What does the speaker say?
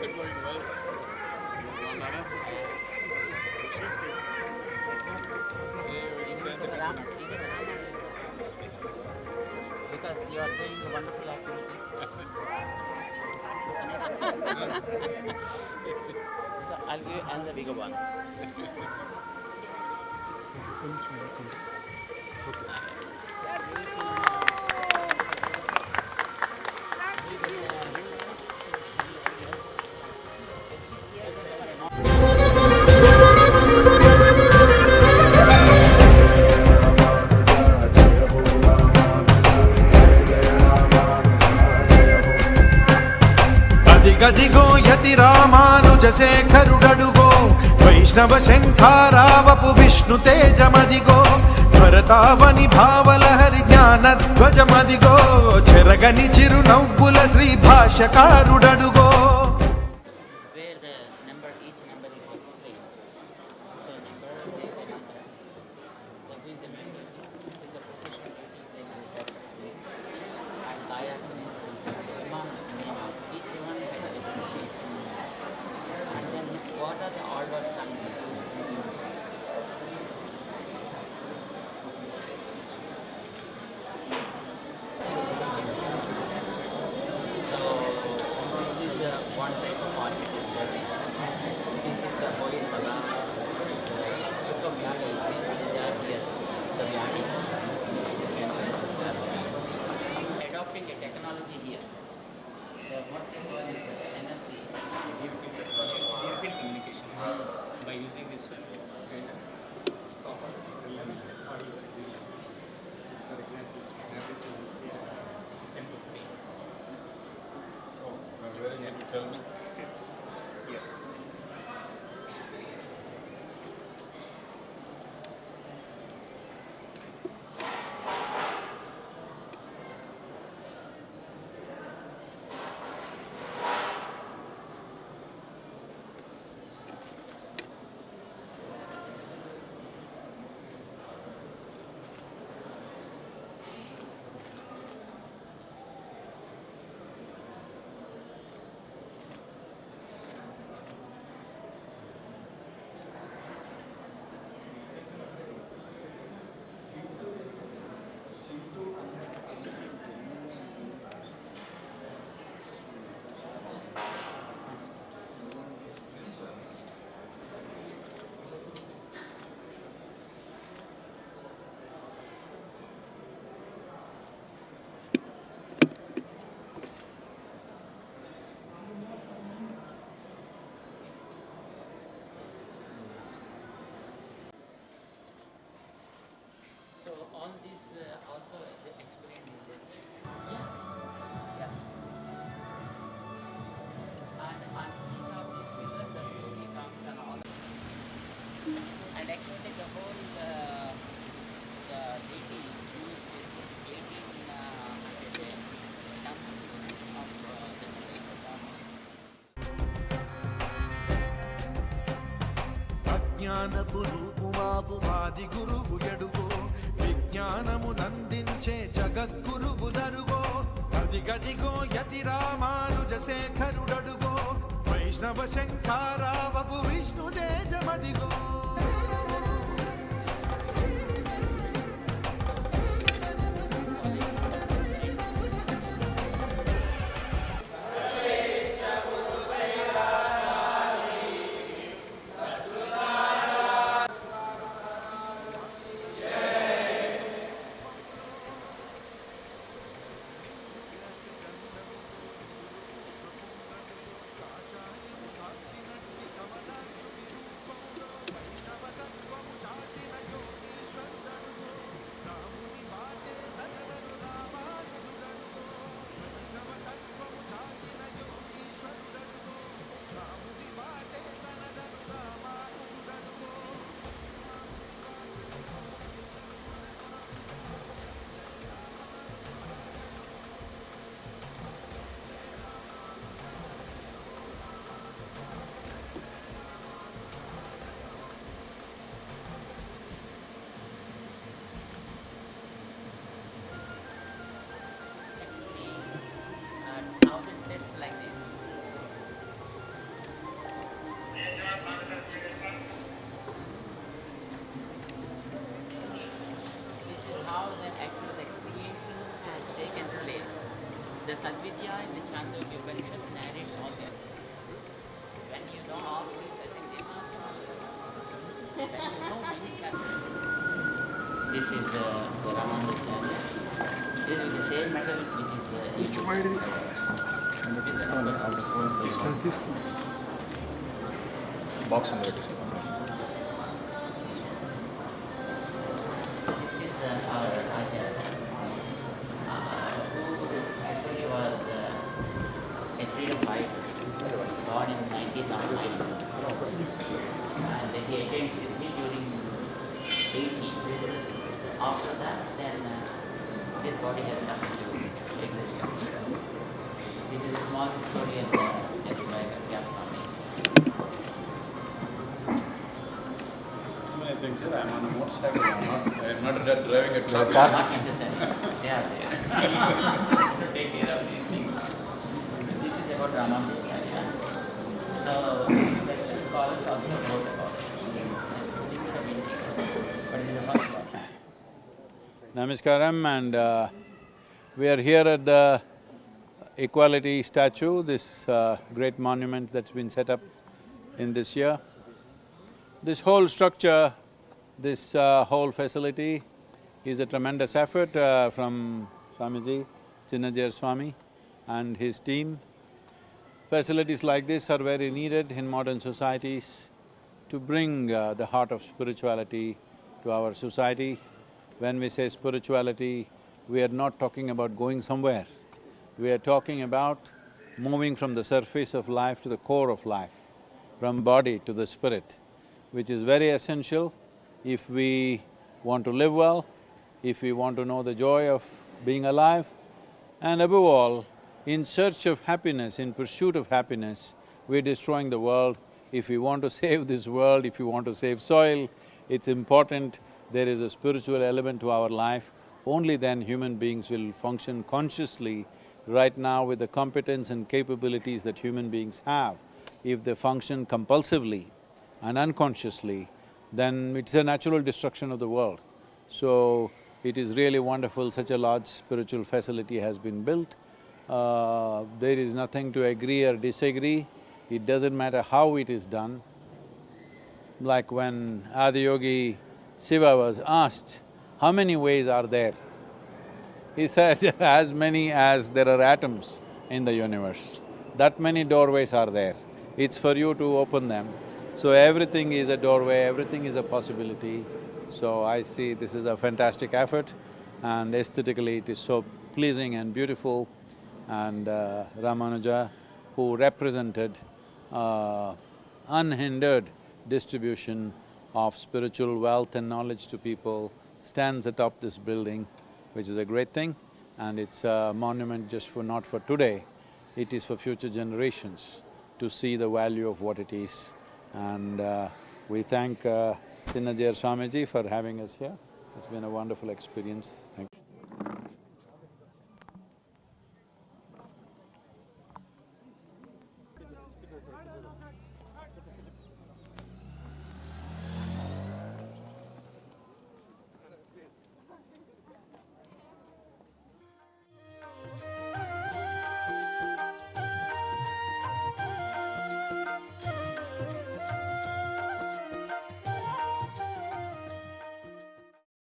Because you are doing a wonderful activity. so I'll give you the bigger one. చంద్రశేఖరుడడుగో వైష్ణవ శంఖారావపు విష్ణు తేజమదిగో భరతావని భావలహరి జ్ఞానధ్వజమదిగో చెరగని చిరునవ్వుల Shri భాష్యకారుడడుగో technology here. The what they call is the uh, NFC. Near-field communication by using this web. Yes. All this uh, also explained in this. Yeah. Yeah. And on each of these pillars the story comes and all. And actually the whole uh, the deity used is 18 uh, tons of uh, the. అజ్ఞానపు రూపుమాపు మాది గురువు ఎడుగో జ్ఞానమునందించే జగద్గురువునరుగో గది గదిగో యతి రామానుజశేఖరుడడుగో. వైష్ణవ శంకారావపు This is how the actual the creation has taken place. The Sadvidya in the Chandogya Upanishad narrates all that. When you know all these, I think they. When you know many. This is uh, the Ramanujacharya. This is the same metal which is uh, the numbers. Box and notice. This is born in 1909. And he attained Siddhi during 80. After that, then his body has come into existence. A small uh. I think sir, I'm on a motorcycle, I'm not, I'm not driving a truck. Not necessary. They are there take care of these things. This is about Ramanujacharya. So, Western scholars also wrote about it. Things have been taken, but it is the first one. Namaskaram and uh, we are here at the Equality statue, this uh, great monument that's been set up in this year. This whole structure, this uh, whole facility is a tremendous effort uh, from Swamiji, Chinna Jeeyar Swami and his team. Facilities like this are very needed in modern societies to bring uh, the heart of spirituality to our society. When we say spirituality, we are not talking about going somewhere. We are talking about moving from the surface of life to the core of life, from body to the spirit, which is very essential if we want to live well, if we want to know the joy of being alive, and above all, in search of happiness, in pursuit of happiness, we're destroying the world. If we want to save this world, if we want to save soil, it's important there is a spiritual element to our life. Only then human beings will function consciously. Right now, with the competence and capabilities that human beings have, if they function compulsively and unconsciously, then it's a natural destruction of the world. So, it is really wonderful such a large spiritual facility has been built. Uh, there is nothing to agree or disagree, it doesn't matter how it is done. Like when Adiyogi Shiva was asked, how many ways are there? He said, as many as there are atoms in the universe, that many doorways are there. It's for you to open them. So everything is a doorway, everything is a possibility. So I see this is a fantastic effort and aesthetically it is so pleasing and beautiful. And uh, Ramanuja, who represented uh, unhindered distribution of spiritual wealth and knowledge to people, stands atop this building, which is a great thing. And it's a monument just for… not for today, it is for future generations to see the value of what it is. And uh, we thank uh, Chinna Jeeyar Swamiji for having us here. It's been a wonderful experience. Thank you.